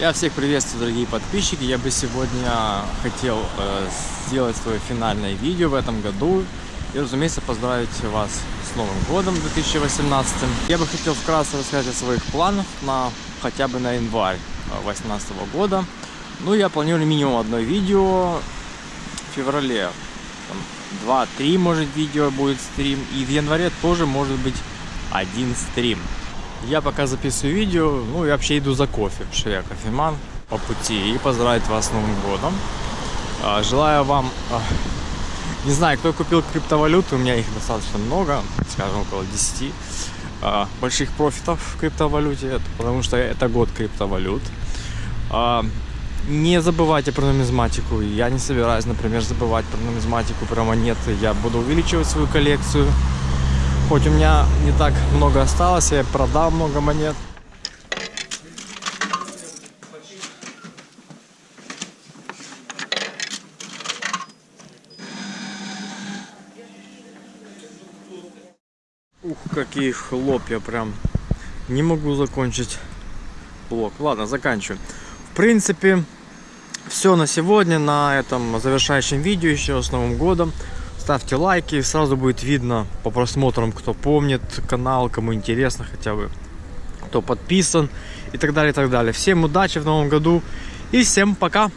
Я всех приветствую, дорогие подписчики. Я бы сегодня хотел э, сделать свое финальное видео в этом году. И, разумеется, поздравить вас с Новым годом 2018. Я бы хотел вкратце рассказать о своих планах на хотя бы на январь 2018 года. Ну, я планирую минимум одно видео в феврале. 2-3, может, видео будет стрим. И в январе тоже может быть один стрим. Я пока записываю видео, ну и вообще иду за кофе, потому что я кофеман по пути. И поздравить вас с Новым годом. А, желаю вам, а, не знаю, кто купил криптовалюту, у меня их достаточно много, скажем, около 10 а, больших профитов в криптовалюте, потому что это год криптовалют. Не забывайте про нумизматику. Я не собираюсь, например, забывать про нумизматику, про монеты. Я буду увеличивать свою коллекцию. Хоть у меня не так много осталось, я продал много монет. Ух, какие хлопья прям. Не могу закончить блок. Ладно, заканчиваю. В принципе, все на сегодня, на этом завершающем видео еще с Новым годом. Ставьте лайки, сразу будет видно по просмотрам, кто помнит канал, кому интересно хотя бы, кто подписан и так далее, и так далее. Всем удачи в новом году и всем пока!